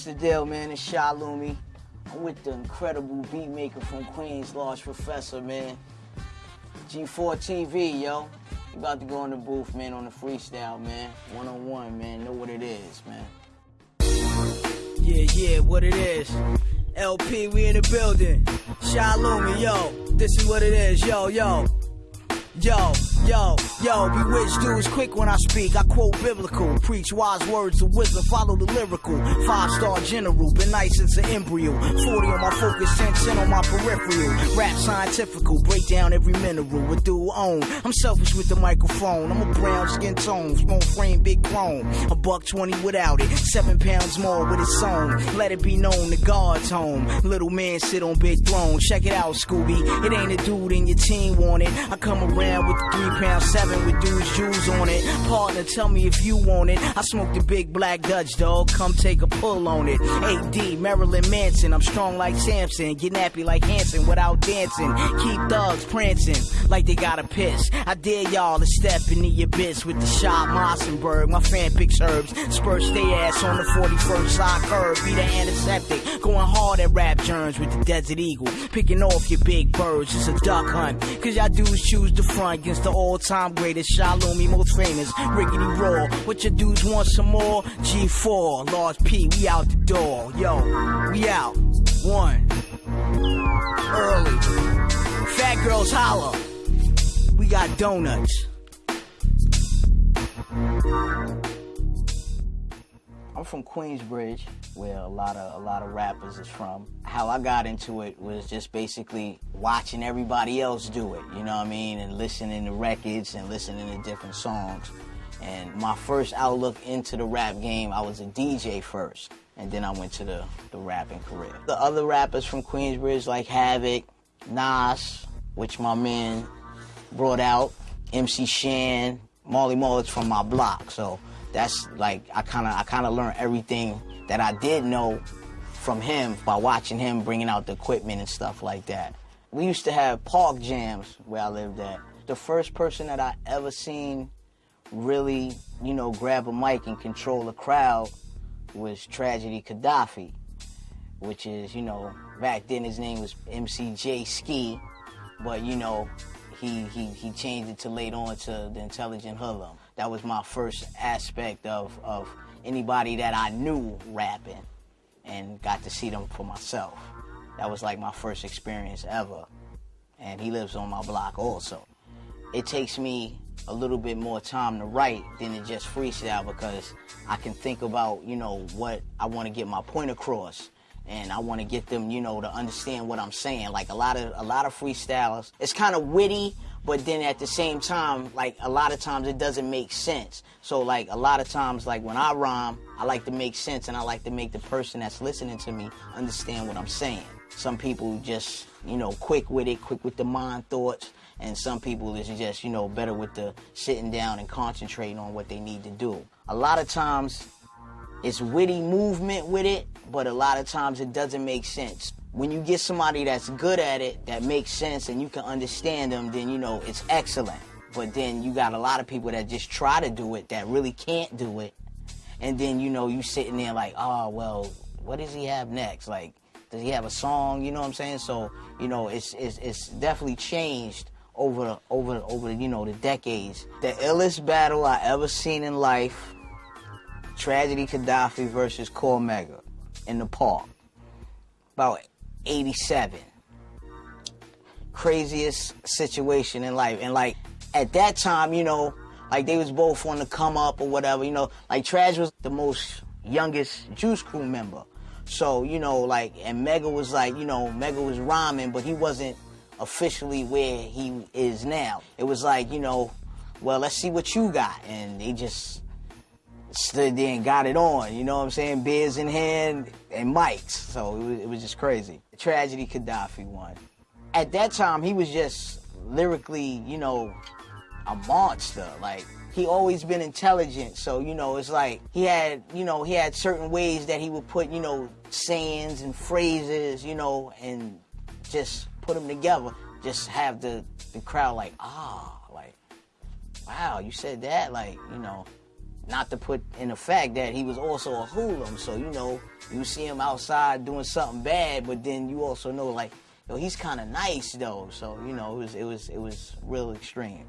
the deal, man? It's Sha Lumi. I'm with the incredible beat maker from Queens, Large Professor, man. G4 TV, yo. You about to go in the booth, man, on the freestyle, man. One on one, man. Know what it is, man. Yeah, yeah, what it is. LP, we in the building. Sha Lumi, yo. This is what it is, yo, yo. Yo, yo, yo, bewitched dudes quick when I speak. I quote biblical, preach wise words of wisdom, follow the lyrical. Five star general, been nice since an embryo. 40 on my focus, 10 cent on my peripheral. Rap scientifical, break down every mineral with dual own. I'm selfish with the microphone. I'm a brown skin tone, small frame, big chrome. A buck 20 without it, seven pounds more with its own. Let it be known the God's home. Little man sit on big throne. Check it out, Scooby. It ain't a dude in your team want it. I come around with the three pound seven with dudes jewels on it. Partner, tell me if you want it. I smoke the big black Dutch dog. Come take a pull on it. AD, Marilyn Manson. I'm strong like Samson. Get nappy like Hanson without dancing. Keep thugs prancing like they gotta piss. I dare y'all to step into your abyss with the shot Mossenberg. My fan picks herbs. Spurs stay ass on the 41st side curve. Be the antiseptic. Going hard at rap germs with the Desert Eagle. Picking off your big birds. It's a duck hunt. Cause y'all dudes choose the front against the all-time greatest Sha Lumi, most famous Riggedy Raw. What your dudes want some more? G4, Large P, we out the door. Yo, we out. One. Early. Fat girls holler. We got donuts. I'm from Queensbridge, where a lot of a lot of rappers is from. How I got into it was just basically watching everybody else do it, you know what I mean, and listening to records and listening to different songs. And my first outlook into the rap game, I was a DJ first, and then I went to the, the rapping career. The other rappers from Queensbridge like Havoc, Nas, which my man brought out, MC Shan, Marley Marl's from my block, so that's like I kind of I kind of learned everything that I did know from him by watching him bringing out the equipment and stuff like that. We used to have park jams where I lived at. The first person that I ever seen really, you know, grab a mic and control a crowd was Tragedy Khadafi, which is, you know, back then his name was MCJ Ski, but you know, he he he changed it to later on to the Intelligent Hoodlum that was my first aspect of, of anybody that I knew rapping and got to see them for myself. That was like my first experience ever. And he lives on my block also. It takes me a little bit more time to write than to just freestyle because I can think about, you know, what I want to get my point across. And I want to get them, you know, to understand what I'm saying. Like a lot of a lot of freestylers, it's kind of witty, but then at the same time, like a lot of times it doesn't make sense. So like a lot of times, like when I rhyme, I like to make sense and I like to make the person that's listening to me understand what I'm saying. Some people just, you know, quick with it, quick with the mind thoughts, and some people is just, you know, better with the sitting down and concentrating on what they need to do. A lot of times it's witty movement with it, but a lot of times it doesn't make sense. When you get somebody that's good at it, that makes sense, and you can understand them, then you know it's excellent. But then you got a lot of people that just try to do it that really can't do it. And then you know you sitting there like, oh well, what does he have next? Like, does he have a song? You know what I'm saying? So you know it's it's, it's definitely changed over over over you know the decades. The illest battle I ever seen in life Tragedy Khadafi versus Cormega in the park. About 87. Craziest situation in life. And like at that time, you know, like they was both on the come up or whatever, you know, like Traj was the most youngest Juice Crew member. So, you know, like and Mega was like, you know, Mega was rhyming, but he wasn't officially where he is now. It was like, you know, well, let's see what you got. And they just stood there and got it on. You know what I'm saying? Beers in hand and mics. So it was, it was just crazy. Tragedy Khadafi won. At that time, he was just lyrically, you know, a monster. Like he always been intelligent. So you know, it's like he had, you know, he had certain ways that he would put, you know, sayings and phrases, you know, and just put them together. Just have the the crowd like, ah, like, wow, you said that, like, you know not to put in the fact that he was also a hooligan. So you know, you see him outside doing something bad, but then you also know like, yo, he's kind of nice though. So you know, it was it was it was real extreme.